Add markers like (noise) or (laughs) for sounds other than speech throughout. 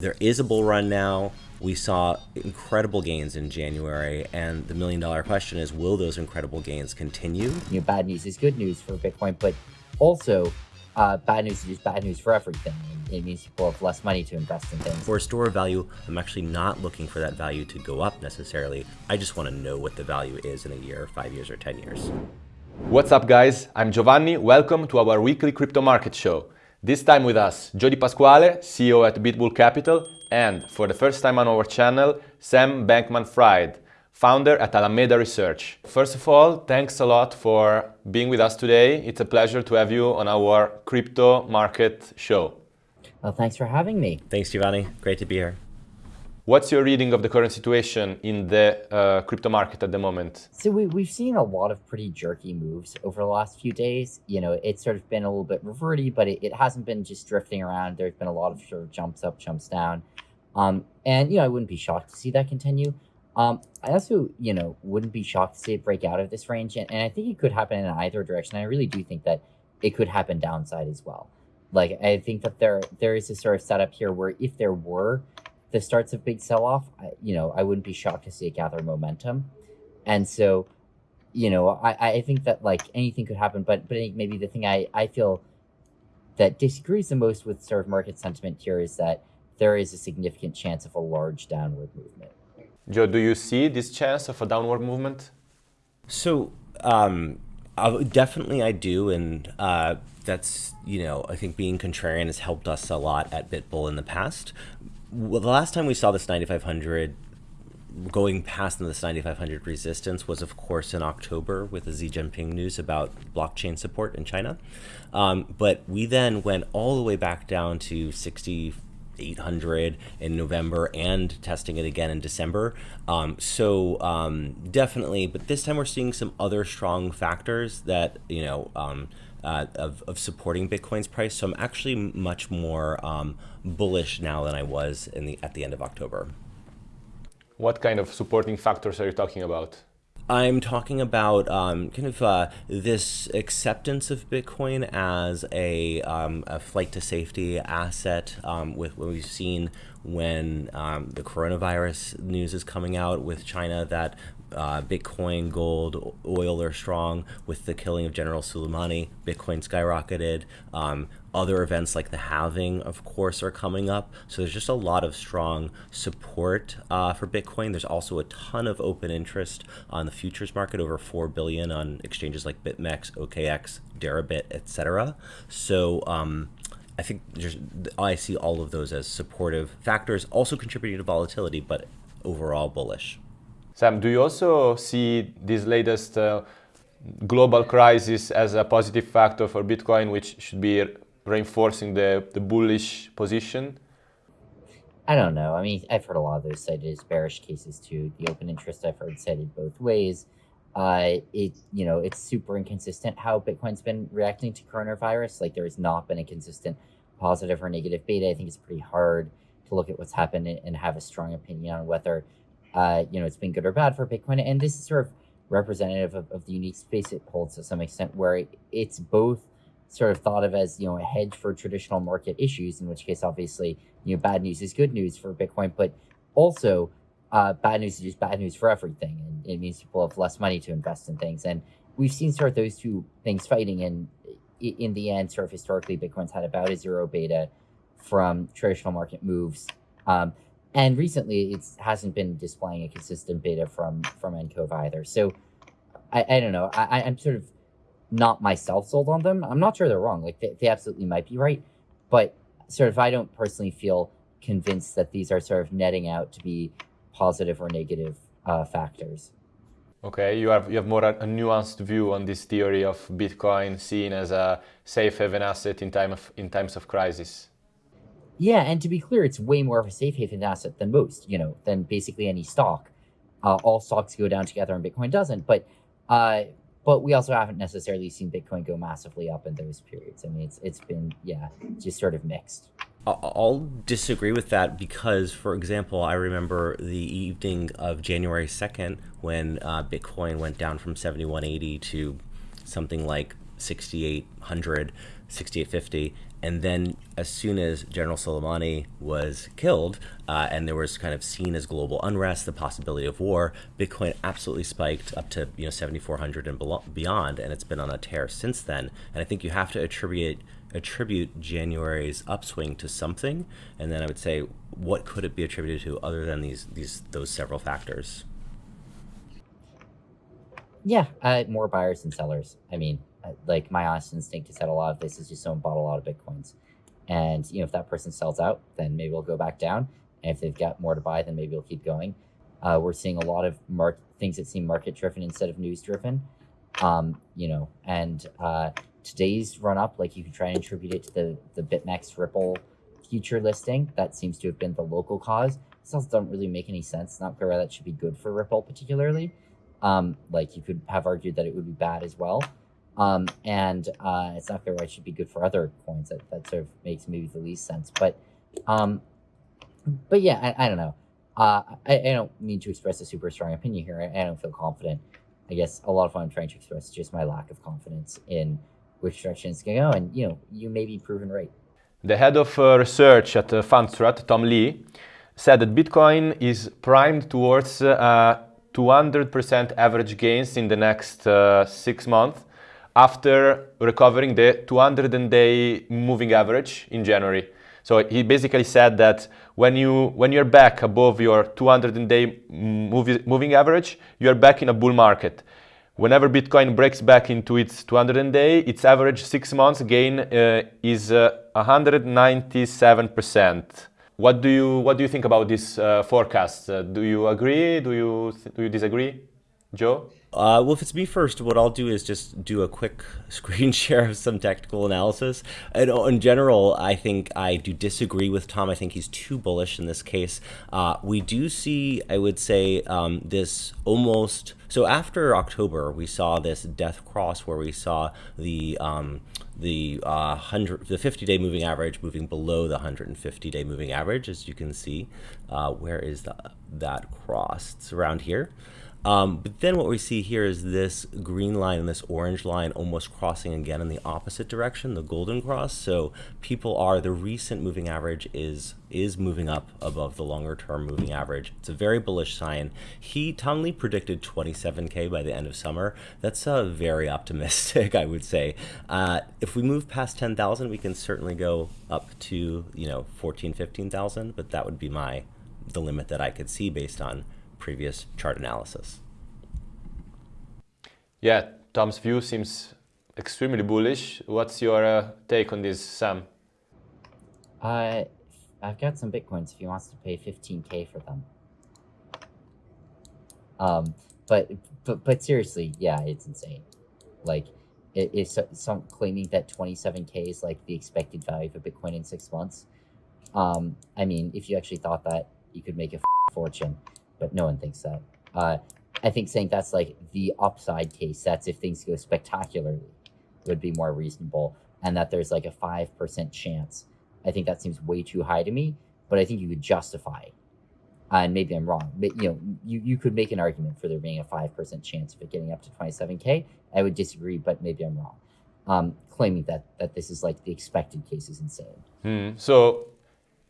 There is a bull run now. We saw incredible gains in January, and the million dollar question is will those incredible gains continue? You know, bad news is good news for Bitcoin, but also uh, bad news is just bad news for everything. It means people have less money to invest in things. For a store of value, I'm actually not looking for that value to go up necessarily. I just want to know what the value is in a year, five years, or 10 years. What's up, guys? I'm Giovanni. Welcome to our weekly crypto market show. This time with us, Joe Di Pasquale, CEO at BitBull Capital, and for the first time on our channel, Sam Bankman-Fried, founder at Alameda Research. First of all, thanks a lot for being with us today. It's a pleasure to have you on our crypto market show. Well, thanks for having me. Thanks, Giovanni. Great to be here. What's your reading of the current situation in the uh, crypto market at the moment? So we, we've seen a lot of pretty jerky moves over the last few days. You know, it's sort of been a little bit reverty, but it, it hasn't been just drifting around. There's been a lot of sort of jumps up, jumps down. Um, and, you know, I wouldn't be shocked to see that continue. Um, I also, you know, wouldn't be shocked to see it break out of this range. And, and I think it could happen in either direction. I really do think that it could happen downside as well. Like, I think that there there is a sort of setup here where if there were the starts of big sell-off, you know, I wouldn't be shocked to see it gather momentum. And so, you know, I, I think that like anything could happen, but but maybe the thing I, I feel that disagrees the most with sort of market sentiment here is that there is a significant chance of a large downward movement. Joe, do you see this chance of a downward movement? So, um, definitely I do, and uh, that's you know I think being contrarian has helped us a lot at BitBull in the past well, the last time we saw this 9500 going past this 9500 resistance was of course in October with the Xi Jinping news about blockchain support in China. Um, but we then went all the way back down to 6800 in November and testing it again in December. Um, so um, definitely, but this time we're seeing some other strong factors that, you know, um, uh, of, of supporting Bitcoin's price. So I'm actually much more um, bullish now than I was in the at the end of October. What kind of supporting factors are you talking about? I'm talking about um, kind of uh, this acceptance of Bitcoin as a, um, a flight to safety asset um, with what we've seen when um, the coronavirus news is coming out with China that uh, Bitcoin, gold, oil are strong. With the killing of General Soleimani, Bitcoin skyrocketed. Um, other events like the halving, of course, are coming up. So there's just a lot of strong support uh, for Bitcoin. There's also a ton of open interest on the futures market, over 4 billion on exchanges like BitMEX, OKX, Deribit, etc. So um, I think I see all of those as supportive factors, also contributing to volatility, but overall bullish. Sam, do you also see this latest uh, global crisis as a positive factor for Bitcoin, which should be reinforcing the, the bullish position? I don't know. I mean, I've heard a lot of those cited as bearish cases too. The open interest I've heard cited both ways. Uh, it you know it's super inconsistent how Bitcoin's been reacting to coronavirus. Like there has not been a consistent positive or negative beta. I think it's pretty hard to look at what's happened and, and have a strong opinion on whether uh, you know, it's been good or bad for Bitcoin. And this is sort of representative of, of the unique space it holds to some extent, where it, it's both sort of thought of as, you know, a hedge for traditional market issues, in which case, obviously, you know, bad news is good news for Bitcoin, but also uh, bad news is just bad news for everything. And it means people have less money to invest in things. And we've seen sort of those two things fighting. And in the end, sort of historically, Bitcoin's had about a zero beta from traditional market moves. Um, and recently, it hasn't been displaying a consistent beta from from nCoV either. So I, I don't know. I, I'm sort of not myself sold on them. I'm not sure they're wrong. Like they, they absolutely might be right, but sort of I don't personally feel convinced that these are sort of netting out to be positive or negative uh, factors. Okay, you have you have more a, a, nuanced view on this theory of Bitcoin seen as a safe haven asset in time of in times of crisis. Yeah, and to be clear, it's way more of a safe haven asset than most, you know, than basically any stock. Uh, all stocks go down together and Bitcoin doesn't. But uh, but we also haven't necessarily seen Bitcoin go massively up in those periods. I mean, it's it's been yeah, just sort of mixed. I'll disagree with that because, for example, I remember the evening of January 2nd when uh, Bitcoin went down from 7180 to something like 6800 6850 and then as soon as general soleimani was killed uh, and there was kind of seen as global unrest the possibility of war bitcoin absolutely spiked up to you know 7400 and beyond and it's been on a tear since then and i think you have to attribute attribute january's upswing to something and then i would say what could it be attributed to other than these these those several factors yeah, uh, more buyers than sellers. I mean, like my honest instinct is that a lot of this is just someone bought a lot of bitcoins, and you know if that person sells out, then maybe we'll go back down. And if they've got more to buy, then maybe we'll keep going. Uh, we're seeing a lot of mark things that seem market driven instead of news driven. Um, you know, and uh, today's run up, like you could try and attribute it to the the BitMEX Ripple future listing. That seems to have been the local cause. This also doesn't really make any sense. Not clear why that should be good for Ripple particularly. Um, like you could have argued that it would be bad as well. Um, and uh, it's not clear why it should be good for other coins. That, that sort of makes maybe the least sense. But um, but yeah, I, I don't know. Uh, I, I, don't mean to express a super strong opinion here. I, I, don't feel confident. I guess a lot of what I'm trying to express is just my lack of confidence in which direction it's going to go. And, you know, you may be proven right. The head of uh, research at uh, Fundstrat, Tom Lee, said that Bitcoin is primed towards uh, 200% average gains in the next uh, six months after recovering the 200-day moving average in January. So he basically said that when you when you're back above your 200-day moving average, you're back in a bull market. Whenever Bitcoin breaks back into its 200-day, its average six months gain uh, is uh, 197%. What do you what do you think about this uh, forecast? Uh, do you agree? Do you do you disagree, Joe? Uh, well, if it's me first, what I'll do is just do a quick (laughs) screen share of some technical analysis. And uh, in general, I think I do disagree with Tom. I think he's too bullish in this case. Uh, we do see, I would say, um, this almost. So after October, we saw this death cross where we saw the um, the uh, hundred, the 50-day moving average moving below the 150-day moving average, as you can see. Uh, where is the, that cross? It's around here. Um, but then what we see here is this green line and this orange line almost crossing again in the opposite direction, the golden cross. So people are, the recent moving average is is moving up above the longer term moving average. It's a very bullish sign. He, Tom predicted 27K by the end of summer. That's uh, very optimistic, (laughs) I would say. Uh, if we move past 10,000, we can certainly go up to, you know, 14, 15,000, but that would be my, the limit that I could see based on previous chart analysis. Yeah, Tom's view seems extremely bullish. What's your uh, take on this, Sam? Uh, I've got some bitcoins if he wants to pay 15k for them. Um, but but but seriously, yeah, it's insane. Like, it, it's some claiming that 27k is like the expected value for bitcoin in six months. Um, I mean, if you actually thought that, you could make a fortune but no one thinks that. Uh, I think saying that's like the upside case, that's if things go spectacularly, would be more reasonable, and that there's like a 5% chance. I think that seems way too high to me, but I think you could justify uh, and maybe I'm wrong, but you know, you, you could make an argument for there being a 5% chance of it getting up to 27K. I would disagree, but maybe I'm wrong. Um, claiming that, that this is like the expected case is insane. Hmm. So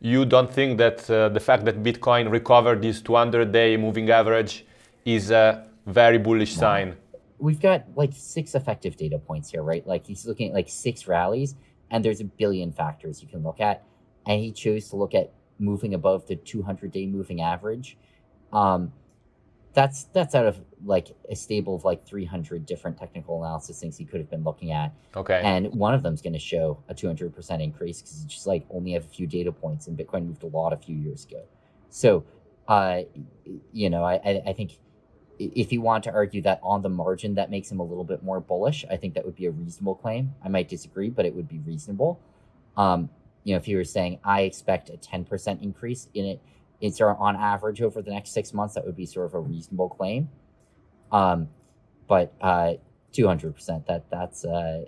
you don't think that uh, the fact that Bitcoin recovered this 200-day moving average is a very bullish no. sign? We've got like six effective data points here, right? Like he's looking at like six rallies, and there's a billion factors you can look at, and he chose to look at moving above the 200-day moving average. Um, that's that's out of like a stable of like 300 different technical analysis things he could have been looking at. Okay. And one of them is going to show a 200% increase because it's just like only have a few data points and Bitcoin moved a lot a few years ago. So, uh, you know, I, I think if you want to argue that on the margin that makes him a little bit more bullish, I think that would be a reasonable claim. I might disagree, but it would be reasonable. Um, you know, if you were saying I expect a 10% increase in it, it's on average over the next six months, that would be sort of a reasonable claim. Um, but uh, 200%, that that's, uh,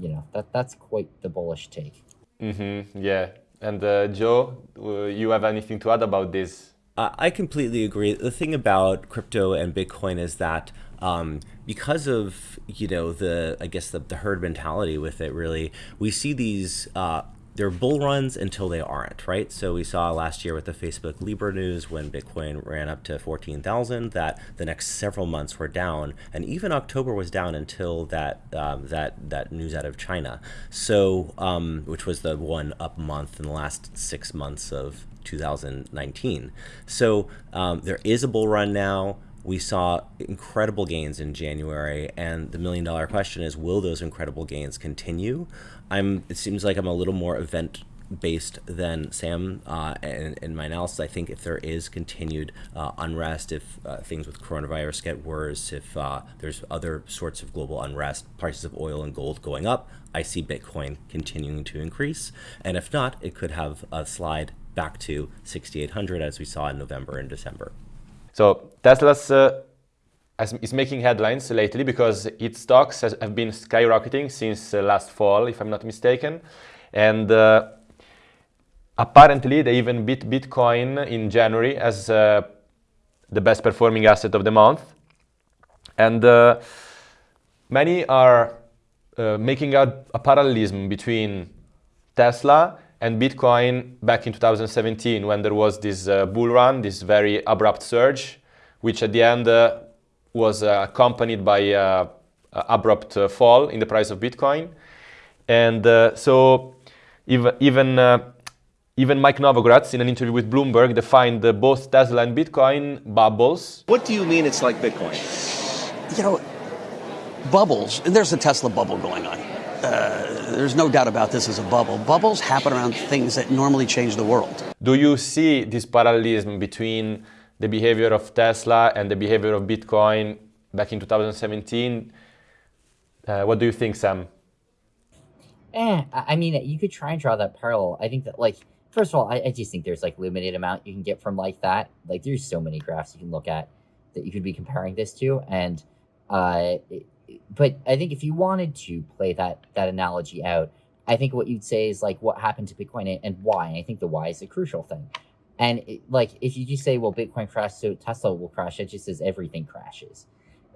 you know, that that's quite the bullish take. Mm-hmm, yeah. And uh, Joe, uh, you have anything to add about this? I completely agree. The thing about crypto and Bitcoin is that um, because of you know the I guess the, the herd mentality with it, really, we see these uh, they're bull runs until they aren't, right? So we saw last year with the Facebook Libra news when Bitcoin ran up to 14,000 that the next several months were down, and even October was down until that um, that that news out of China. So um, which was the one up month in the last six months of 2019. So um, there is a bull run now we saw incredible gains in January, and the million dollar question is, will those incredible gains continue? I'm. It seems like I'm a little more event based than Sam uh, in, in, my analysis. I think if there is continued uh, unrest, if uh, things with coronavirus get worse, if uh, there's other sorts of global unrest, prices of oil and gold going up, I see Bitcoin continuing to increase. And if not, it could have a slide back to 6,800 as we saw in November and December. So Tesla's uh, is making headlines lately because its stocks has, have been skyrocketing since uh, last fall, if I'm not mistaken. And uh, apparently they even beat Bitcoin in January as uh, the best performing asset of the month. And uh, many are uh, making a, a parallelism between Tesla and Bitcoin back in 2017 when there was this uh, bull run, this very abrupt surge, which at the end uh, was uh, accompanied by uh, abrupt uh, fall in the price of Bitcoin. And uh, so even, even, even Mike Novogratz in an interview with Bloomberg defined both Tesla and Bitcoin bubbles. What do you mean it's like Bitcoin? You know, bubbles, and there's a Tesla bubble going on uh, there's no doubt about this as a bubble. Bubbles happen around things that normally change the world. Do you see this parallelism between the behavior of Tesla and the behavior of Bitcoin back in 2017? Uh, what do you think, Sam? Eh, I mean, you could try and draw that parallel. I think that, like, first of all, I, I just think there's like limited amount you can get from like that. Like, there's so many graphs you can look at that you could be comparing this to, and uh, it, but I think if you wanted to play that that analogy out, I think what you'd say is like what happened to Bitcoin and why. And I think the why is a crucial thing. And it, like if you just say, well, Bitcoin crashed, so Tesla will crash, it just says everything crashes.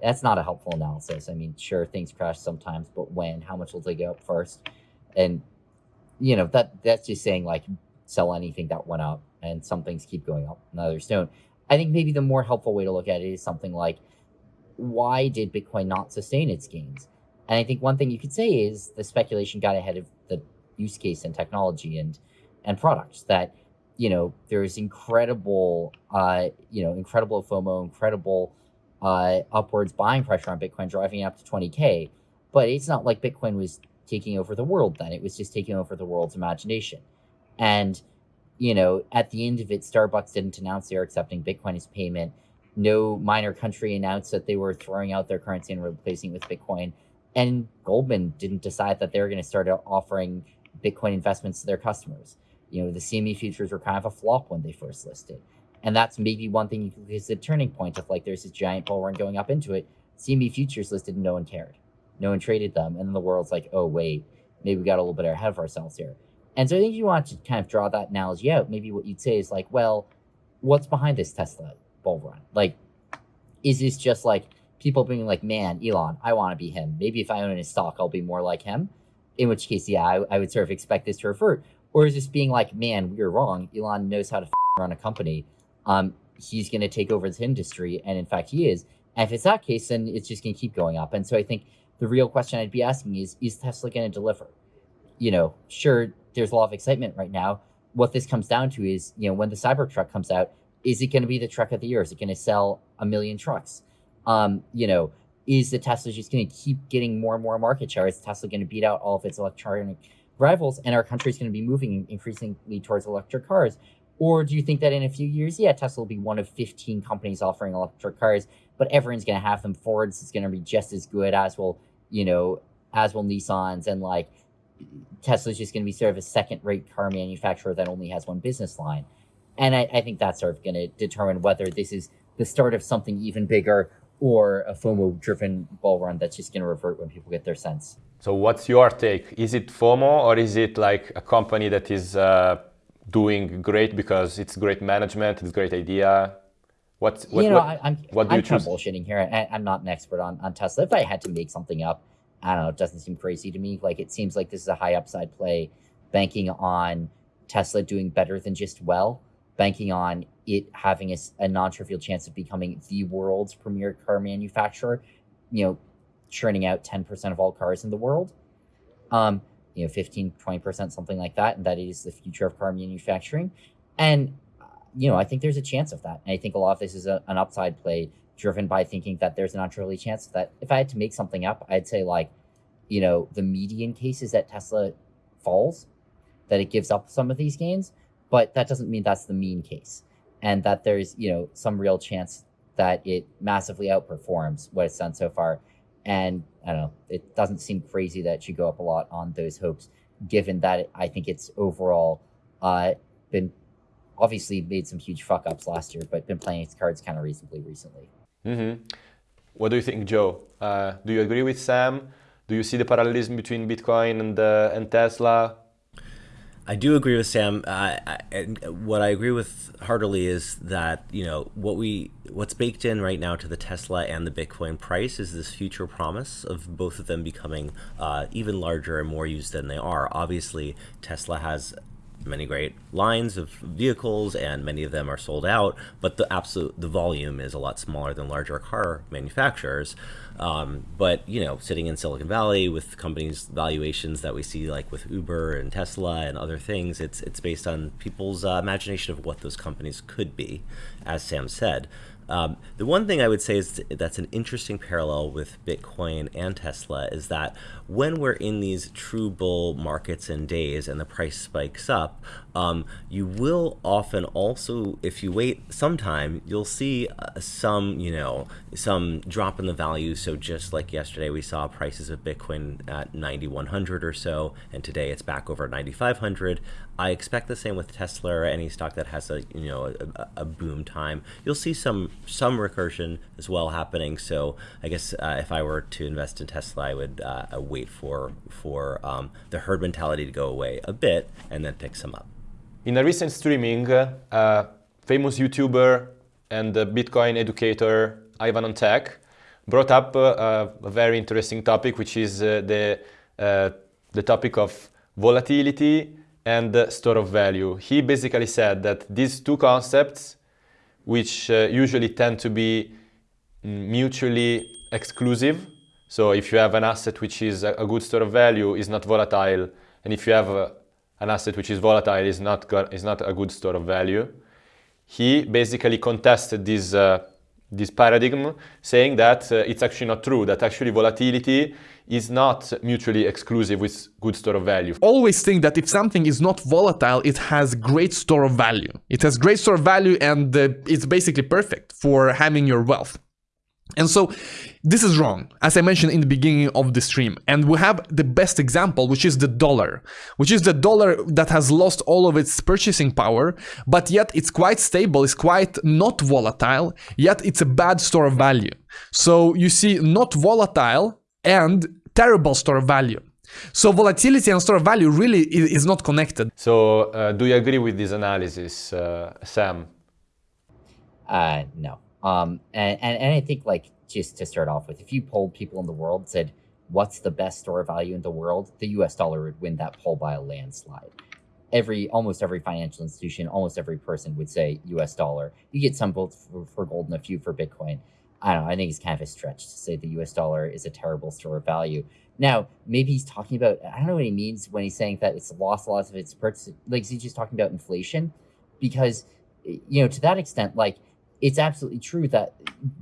That's not a helpful analysis. I mean, sure, things crash sometimes, but when? How much will they go up first? And you know that that's just saying like sell anything that went up, and some things keep going up, and others don't. I think maybe the more helpful way to look at it is something like why did Bitcoin not sustain its gains? And I think one thing you could say is the speculation got ahead of the use case and technology and and products that you know there's incredible uh you know incredible FOMO, incredible uh upwards buying pressure on Bitcoin driving it up to 20k, but it's not like Bitcoin was taking over the world then. It was just taking over the world's imagination. And you know, at the end of it, Starbucks didn't announce they're accepting Bitcoin as payment no minor country announced that they were throwing out their currency and replacing it with Bitcoin. And Goldman didn't decide that they were going to start offering Bitcoin investments to their customers. You know, the CME futures were kind of a flop when they first listed. And that's maybe one thing you could is a turning point of like there's this giant bull run going up into it. CME futures listed and no one cared. No one traded them. And then the world's like, oh, wait, maybe we got a little bit ahead of ourselves here. And so I think you want to kind of draw that analogy out. Maybe what you'd say is like, well, what's behind this Tesla? Bull run? Like, is this just like people being like, man, Elon, I want to be him. Maybe if I own his stock, I'll be more like him. In which case, yeah, I, I would sort of expect this to revert. Or is this being like, man, we're wrong. Elon knows how to run a company. Um, he's going to take over this industry. And in fact, he is. And if it's that case, then it's just going to keep going up. And so I think the real question I'd be asking is, is Tesla going to deliver? You know, sure, there's a lot of excitement right now. What this comes down to is, you know, when the Cybertruck comes out, is it going to be the truck of the year? Is it going to sell a million trucks? Um, you know, is the Tesla just going to keep getting more and more market share? Is Tesla going to beat out all of its electronic rivals, and our country is going to be moving increasingly towards electric cars? Or do you think that in a few years, yeah, Tesla will be one of 15 companies offering electric cars, but everyone's going to have them. Ford's is going to be just as good as will, you know, as will Nissan's, and like Tesla's just going to be sort of a second-rate car manufacturer that only has one business line. And I, I think that's sort of going to determine whether this is the start of something even bigger or a FOMO driven bull run that's just going to revert when people get their sense. So, what's your take? Is it FOMO or is it like a company that is uh, doing great because it's great management, it's great idea? What's, what, you know, what, I, I'm, what do I'm you choose? bullshitting here. I, I'm not an expert on, on Tesla. If I had to make something up, I don't know, it doesn't seem crazy to me. Like it seems like this is a high upside play, banking on Tesla doing better than just well, banking on it having a, a non-trivial chance of becoming the world's premier car manufacturer, you know, churning out 10% of all cars in the world. Um, you know, 15, 20%, something like that. And that is the future of car manufacturing. And you know, I think there's a chance of that. And I think a lot of this is a, an upside play driven by thinking that there's an untrue chance that if I had to make something up, I'd say like, you know, the median case is that Tesla falls, that it gives up some of these gains, but that doesn't mean that's the mean case. And that there's, you know, some real chance that it massively outperforms what it's done so far. And I don't know, it doesn't seem crazy that it should go up a lot on those hopes, given that it, I think it's overall uh, been obviously made some huge fuck ups last year, but been playing its cards kind of reasonably recently. hmm What do you think, Joe? Uh, do you agree with Sam? Do you see the parallelism between Bitcoin and, uh, and Tesla? I do agree with Sam. Uh, and what I agree with heartily is that you know what we what's baked in right now to the Tesla and the Bitcoin price is this future promise of both of them becoming uh, even larger and more used than they are. Obviously, Tesla has many great lines of vehicles and many of them are sold out but the absolute the volume is a lot smaller than larger car manufacturers. Um, but you know sitting in silicon valley with companies valuations that we see like with uber and tesla and other things it's it's based on people's uh, imagination of what those companies could be as sam said. Um, the one thing I would say is that's an interesting parallel with Bitcoin and Tesla is that when we're in these true bull markets and days and the price spikes up, um, you will often also, if you wait some time, you'll see uh, some, you know, some drop in the value. So just like yesterday, we saw prices of Bitcoin at 9,100 or so, and today it's back over 9,500. I expect the same with Tesla or any stock that has a you know a, a boom time. You'll see some some recursion as well happening. So I guess uh, if I were to invest in Tesla, I would uh, wait for for um, the herd mentality to go away a bit and then pick some up. In a recent streaming, uh, famous YouTuber and uh, Bitcoin educator Ivan on Tech brought up uh, a very interesting topic, which is uh, the uh, the topic of volatility and store of value. He basically said that these two concepts, which uh, usually tend to be mutually exclusive, so if you have an asset which is a, good store of value, is not volatile, and if you have a, an asset which is volatile, is not is not a good store of value. He basically contested this uh, this paradigm, saying that uh, it's actually not true. That actually volatility is not mutually exclusive with good store of value. always think that if something is not volatile, it has great store of value. It has great store of value and uh, it's basically perfect for having your wealth. And so this is wrong, as I mentioned in the beginning of the stream. And we have the best example, which is the dollar, which is the dollar that has lost all of its purchasing power, but yet it's quite stable, it's quite not volatile, yet it's a bad store of value. So you see, not volatile and terrible store of value. So volatility and store of value really is not connected. So, uh, do you agree with this analysis, uh, Sam? Uh, no. Um, and, and, and I think like just to start off with, if you polled people in the world, said, what's the best store of value in the world? The US dollar would win that poll by a landslide. Every, almost every financial institution, almost every person would say US dollar. You get some votes for, for gold and a few for Bitcoin. I don't know. I think it's kind of a stretch to say the US dollar is a terrible store of value. Now, maybe he's talking about, I don't know what he means when he's saying that it's lost a lot of its purchase. Like, is he just talking about inflation? Because, you know, to that extent, like, it's absolutely true that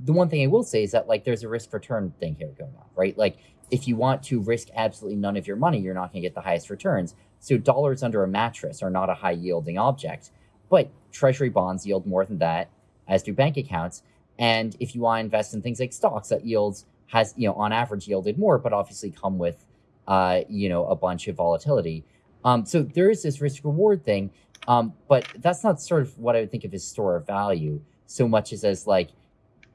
the one thing I will say is that like there's a risk return thing here going on, right? Like if you want to risk absolutely none of your money, you're not going to get the highest returns. So dollars under a mattress are not a high yielding object, but treasury bonds yield more than that, as do bank accounts. And if you want to invest in things like stocks, that yields has you know on average yielded more, but obviously come with uh, you know a bunch of volatility. Um, so there is this risk reward thing, um, but that's not sort of what I would think of as store of value so much as as like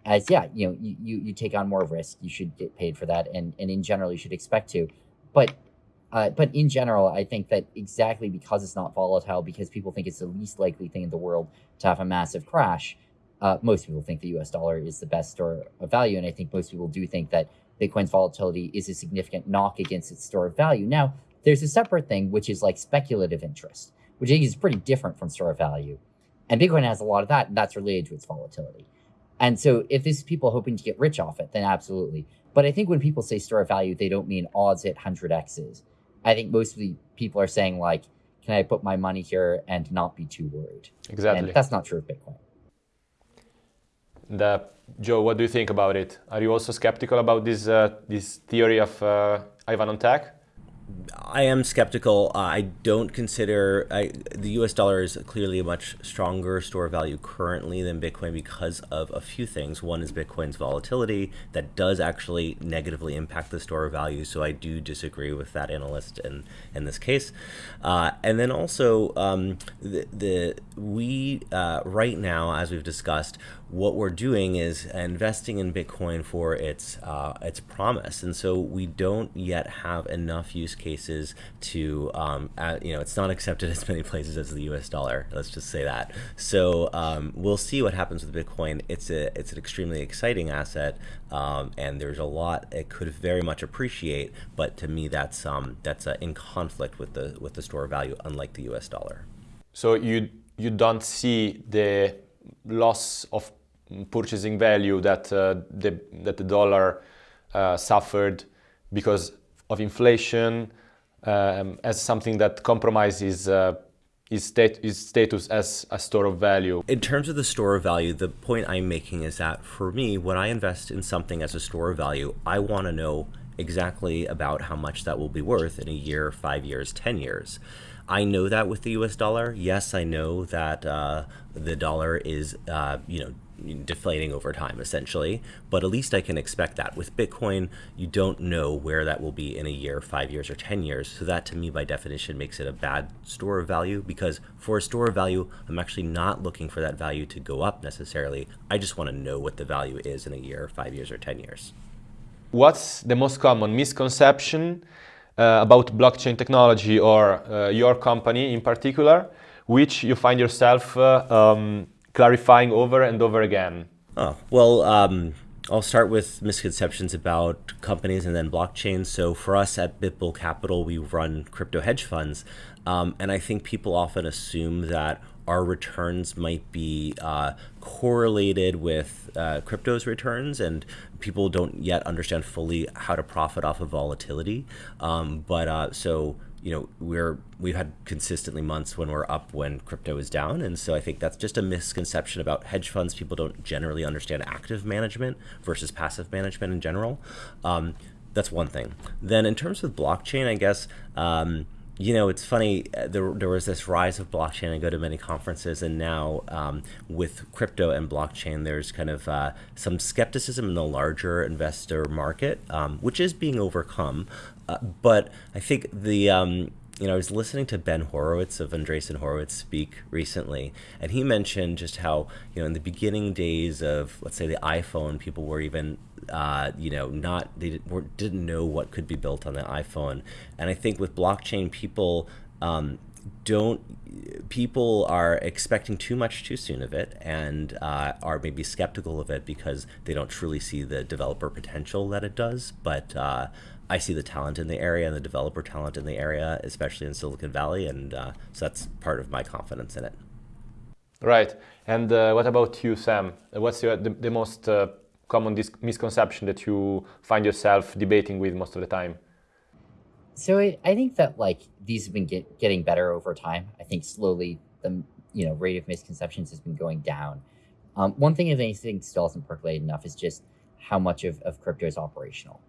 as yeah you know you, you take on more risk you should get paid for that and and in general you should expect to but Uh, but in general, I think that exactly because it's not volatile, because people think it's the least likely thing in the world to have a massive crash, uh, most people think the US dollar is the best store of value. And I think most people do think that Bitcoin's volatility is a significant knock against its store of value. Now, there's a separate thing, which is like speculative interest, which I think is pretty different from store of value. And Bitcoin has a lot of that, and that's related to its volatility. And so if this is people hoping to get rich off it, then absolutely. But I think when people say store of value, they don't mean odds at 100x's. I think most of the people are saying like, can I put my money here and not be too worried? Exactly. And that's not true of Bitcoin. The, Joe, what do you think about it? Are you also skeptical about this uh, this theory of uh, Ivan on tech? I am skeptical. Uh, I don't consider I, the U.S. dollar is clearly a much stronger store value currently than Bitcoin because of a few things. One is Bitcoin's volatility that does actually negatively impact the store of value. So I do disagree with that analyst in in this case. Uh, and then also um, the, the we uh, right now, as we've discussed, what we're doing is investing in Bitcoin for its uh, its promise, and so we don't yet have enough use cases to um, uh, you know it's not accepted (laughs) as many places as the U.S. dollar. Let's just say that. So um, we'll see what happens with Bitcoin. It's a it's an extremely exciting asset, um, and there's a lot it could very much appreciate. But to me, that's um, that's uh, in conflict with the with the store value, unlike the U.S. dollar. So you you don't see the loss of purchasing value that uh, the that the dollar uh, suffered because of inflation um, as something that compromises uh, his, stat status as a store of value. In terms of the store of value, the point I'm making is that for me, when I invest in something as a store of value, I want to know exactly about how much that will be worth in a year, five years, 10 years. I know that with the U.S. dollar. Yes, I know that uh, the dollar is, uh, you know, deflating over time essentially. But at least i can expect that. With bitcoin you don't know where that will be in a year five years or ten years. So that to me by definition makes it a bad store of value because for a store of value i'm actually not looking for that value to go up necessarily. I just want to know what the value is in a year five years or ten years. What's the most common misconception uh, about blockchain technology or uh, your company in particular which you find yourself uh, um, clarifying over and over again? Oh, well, um, I'll start with misconceptions about companies and then blockchain. So for us at BitBull Capital, we run crypto hedge funds. Um, and I think people often assume that our returns might be uh, correlated with uh, crypto's returns, and people don't yet understand fully how to profit off of volatility. Um, but uh, so you know we're we've had consistently months when we're up when crypto is down and so i think that's just a misconception about hedge funds people don't generally understand active management versus passive management in general um, that's one thing then in terms of blockchain i guess um, you know, it's funny. Uh, there, there was this rise of blockchain. I go to many conferences, and now um, with crypto and blockchain, there's kind of uh, some skepticism in the larger investor market, um, which is being overcome. Uh, but I think the um, you know, I was listening to Ben Horowitz of Andreessen Horowitz speak recently, and he mentioned just how, you know, in the beginning days of, let's say, the iPhone, people were even, uh, you know, not, they didn't, know what could be built on the iPhone. And I think with blockchain, people um, don't, people are expecting too much too soon of it and uh, are maybe skeptical of it because they don't truly see the developer potential that it does. But, uh, I see the talent in the area and the developer talent in the area, especially in Silicon Valley, and uh, so that's part of my confidence in it. Right. And uh, what about you, Sam? What's your, the, the most uh, common misconception that you find yourself debating with most of the time? So I, I think that like these have been get, getting better over time. I think slowly the you know rate of misconceptions has been going down. Um, one thing if anything, still hasn't percolated enough is just how much of, of crypto is operational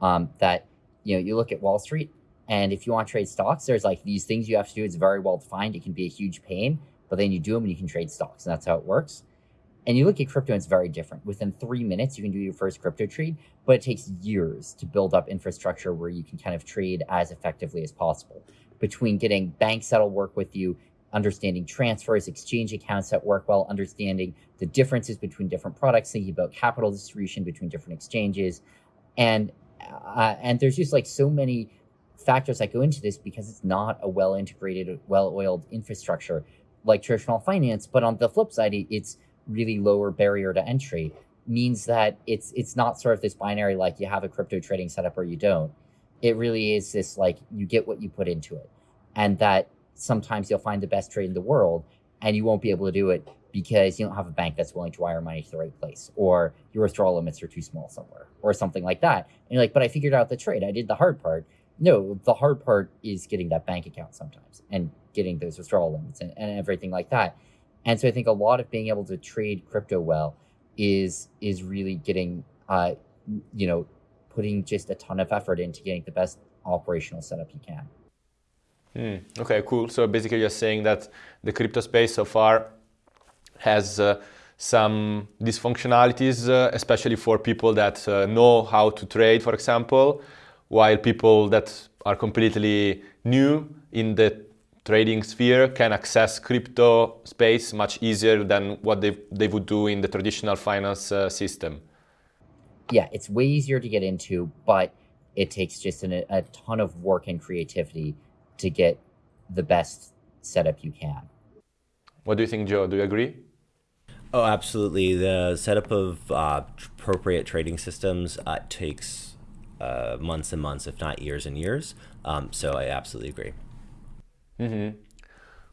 um, that you know you look at Wall Street, and if you want to trade stocks, there's like these things you have to do. It's very well defined. It can be a huge pain, but then you do them and you can trade stocks, and that's how it works. And you look at crypto, and it's very different. Within three minutes, you can do your first crypto trade, but it takes years to build up infrastructure where you can kind of trade as effectively as possible. Between getting banks that'll work with you, understanding transfers, exchange accounts that work well, understanding the differences between different products, thinking about capital distribution between different exchanges, and uh, and there's just like so many factors that go into this because it's not a well integrated, well oiled infrastructure like traditional finance. But on the flip side, it's really lower barrier to entry means that it's it's not sort of this binary like you have a crypto trading setup or you don't. It really is this like you get what you put into it. And that sometimes you'll find the best trade in the world and you won't be able to do it because you don't have a bank that's willing to wire money to the right place or your withdrawal limits are too small somewhere or something like that. And you're like, but I figured out the trade. I did the hard part. No, the hard part is getting that bank account sometimes and getting those withdrawal limits and, and everything like that. And so I think a lot of being able to trade crypto well is is really getting uh, you know putting just a ton of effort into getting the best operational setup you can. Mm, okay, cool. So basically, you're saying that the crypto space so far has uh, some dysfunctionalities, uh, especially for people that uh, know how to trade, for example, while people that are completely new in the trading sphere can access crypto space much easier than what they, they would do in the traditional finance uh, system. Yeah, it's way easier to get into, but it takes just an, a ton of work and creativity to get the best setup you can. What do you think, Joe? Do you agree? Oh, absolutely. The setup of uh, appropriate trading systems uh, takes uh, months and months, if not years and years. Um, so I absolutely agree. Mm -hmm.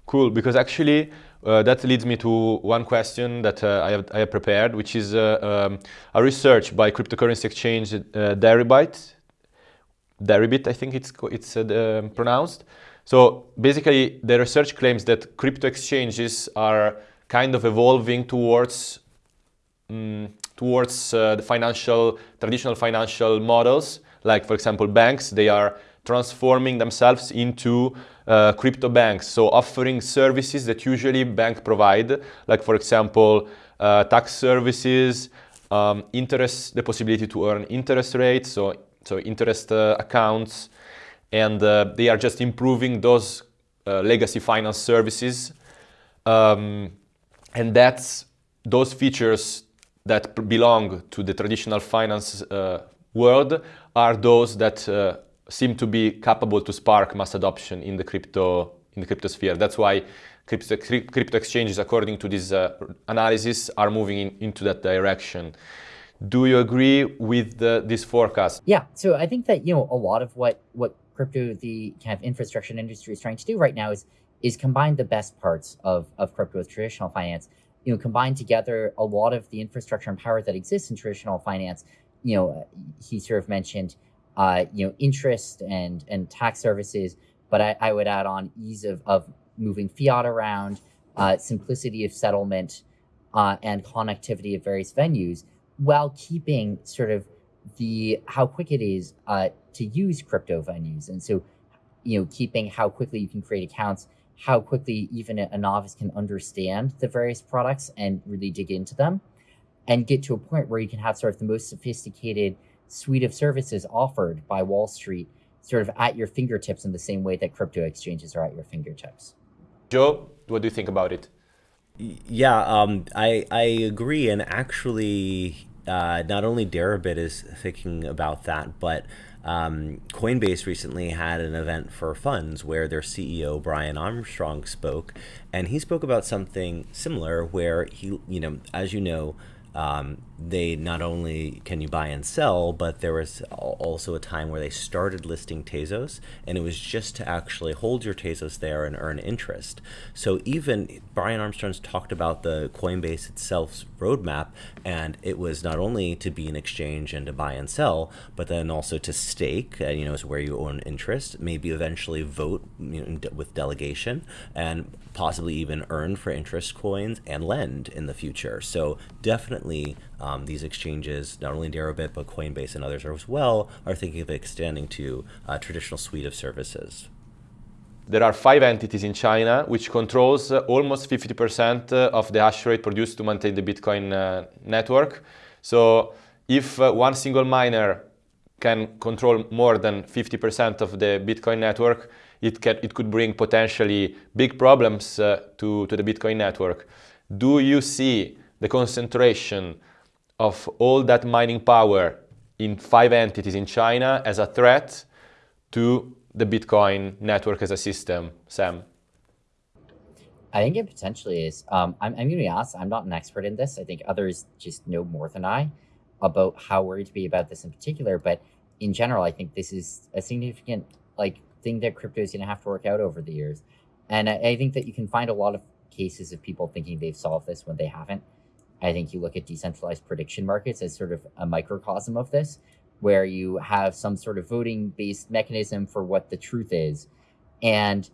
Cool, because actually uh, that leads me to one question that uh, I, have, I have prepared, which is uh, um, a research by cryptocurrency exchange Deribit. Deribit, I think it's, it's um, pronounced. So basically, the research claims that crypto exchanges are kind of evolving towards um, towards uh, the financial traditional financial models, like for example banks. They are transforming themselves into uh, crypto banks, so offering services that usually bank provide, like for example, uh, tax services, um, interest, the possibility to earn interest rates, so, so interest uh, accounts, and uh, they are just improving those uh, legacy finance services. Um, and that's those features that belong to the traditional finance uh, world are those that seem to be capable to spark mass adoption in the crypto in the crypto sphere. That's why crypto, crypto exchanges, according to this uh, analysis, are moving in, into that direction. Do you agree with the, this forecast? Yeah. So I think that you know a lot of what what crypto, the kind of infrastructure industry, is trying to do right now is is combine the best parts of of crypto with traditional finance. You know, combine together a lot of the infrastructure and power that exists in traditional finance. You know, he sort of mentioned uh, you know, interest and and tax services. But I, I would add on ease of, of moving fiat around, uh, simplicity of settlement, uh, and connectivity of various venues, while keeping sort of the how quick it is uh, to use crypto venues. And so, you know, keeping how quickly you can create accounts, how quickly even a novice can understand the various products and really dig into them, and get to a point where you can have sort of the most sophisticated suite of services offered by Wall Street sort of at your fingertips in the same way that crypto exchanges are at your fingertips. Joe, what do you think about it? Yeah, um, I, I agree. And actually, uh, not only Deribit is thinking about that, but um, Coinbase recently had an event for funds where their CEO Brian Armstrong spoke, and he spoke about something similar. Where he, you know, as you know, um, they not only can you buy and sell, but there was also a time where they started listing Tezos, and it was just to actually hold your Tezos there and earn interest. So even Brian Armstrong's talked about the Coinbase itself's roadmap, and it was not only to be an exchange and to buy and sell, but then also to stake, uh, you know, is where you own interest, maybe eventually vote you know, with delegation, and possibly even earn for interest coins and lend in the future. So definitely um, these exchanges, not only Deribit, but Coinbase and others as well, are thinking of extending to a traditional suite of services. There are five entities in China which controls uh, almost 50% uh, of the hash rate produced to maintain the Bitcoin uh, network. So if uh, one single miner can control more than 50% of the Bitcoin network, it, can, it could bring potentially big problems uh, to, to the Bitcoin network. Do you see the concentration of all that mining power in five entities in China as a threat to the Bitcoin network as a system, Sam? I think it potentially is. Um, I'm, I'm going to be honest, I'm not an expert in this. I think others just know more than I about how worried to be about this in particular. But in general, I think this is a significant like thing that crypto is going to have to work out over the years. And I, I think that you can find a lot of cases of people thinking they've solved this when they haven't. I think you look at decentralized prediction markets as sort of a microcosm of this, where you have some sort of voting based mechanism for what the truth is. And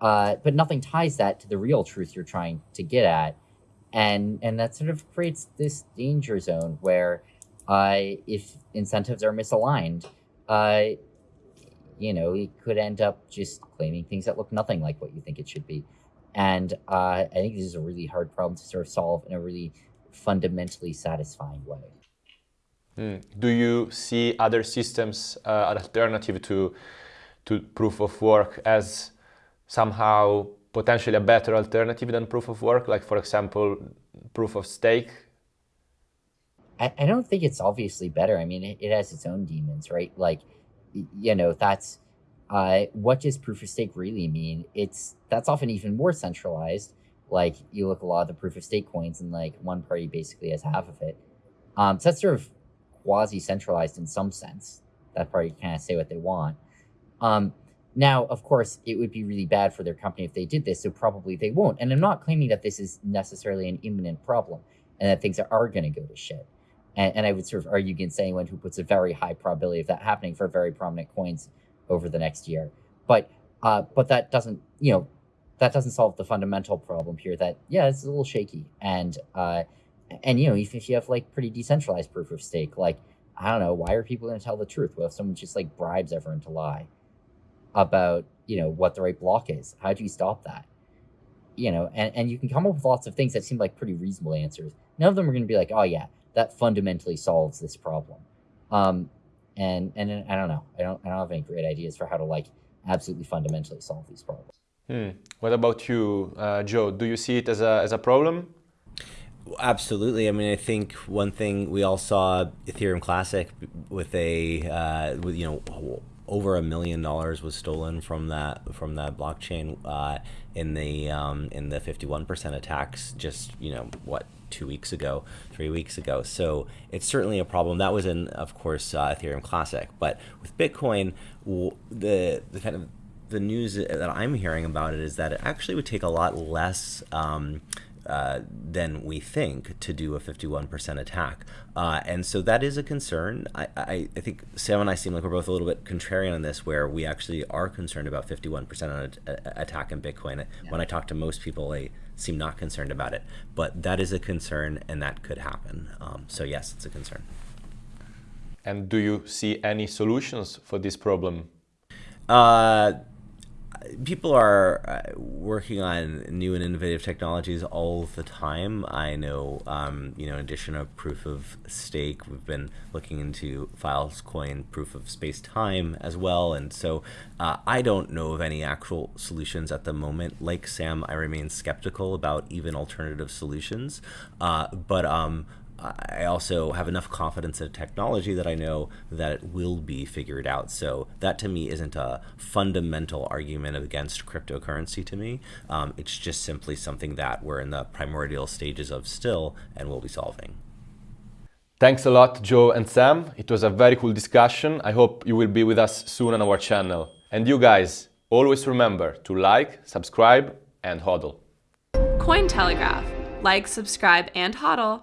uh, but nothing ties that to the real truth you're trying to get at. And, and that sort of creates this danger zone where uh, if incentives are misaligned, uh, you know, it could end up just claiming things that look nothing like what you think it should be. And uh, I think this is a really hard problem to sort of solve in a really fundamentally satisfying way. Mm. Do you see other systems, uh, an alternative to, to proof of work as somehow potentially a better alternative than proof of work, like for example, proof of stake? I, I don't think it's obviously better. I mean, it, it has its own demons, right? Like, you know, that's uh, what does proof of stake really mean? It's that's often even more centralized. Like you look a lot of the proof of stake coins, and like one party basically has half of it. Um, so that's sort of quasi centralized in some sense. That party can kind of say what they want. Um, now, of course, it would be really bad for their company if they did this, so probably they won't. And I'm not claiming that this is necessarily an imminent problem and that things are, going to go to shit. And, and, I would sort of argue against anyone who puts a very high probability of that happening for very prominent coins over the next year. But uh, but that doesn't, you know, that doesn't solve the fundamental problem here. That yeah, it's a little shaky, and uh, and you know, even if you have like pretty decentralized proof of stake, like I don't know, why are people going to tell the truth? Well, if someone just like bribes everyone to lie, about you know what the right block is how do you stop that? You know and, and you can come up with lots of things that seem like pretty reasonable answers. None of them are going to be like oh yeah that fundamentally solves this problem. Um and and i don't know. I don't i don't have any great ideas for how to like absolutely fundamentally solve these problems hmm. what about you uh, joe? Do you see it as a as a problem? Absolutely. I mean, I think one thing we all saw Ethereum Classic with a, uh, with you know, over a million dollars was stolen from that from that blockchain uh, in the um, in the 51% attacks just you know what two weeks ago three weeks ago. So it's certainly a problem. That was in of course uh, ethereum classic. But with bitcoin the the kind of the news that i'm hearing about it is that it actually would take a lot less um, uh, than we think to do a 51% attack. Uh, and so that is a concern. I, I, I, think Sam and I seem like we're both a little bit contrarian on this, where we actually are concerned about 51% on a, attack in Bitcoin. Yeah. When I talk to most people, they seem not concerned about it. But that is a concern, and that could happen. Um, so, yes, it's a concern. And do you see any solutions for this problem? Uh, people are uh, working on new and innovative technologies all the time. I know, um, you know, in addition to proof of stake, we've been looking into Filecoin proof of space time as well. And so uh, I don't know of any actual solutions at the moment. Like Sam, I remain skeptical about even alternative solutions. Uh, but um, I also have enough confidence in technology that I know that it will be figured out. So that to me isn't a fundamental argument against cryptocurrency to me. Um, it's just simply something that we're in the primordial stages of still and will be solving. Thanks a lot, Joe and Sam. It was a very cool discussion. I hope you will be with us soon on our channel. And you guys, always remember to like, subscribe, and hodl. Cointelegraph. Like, subscribe, and hodl.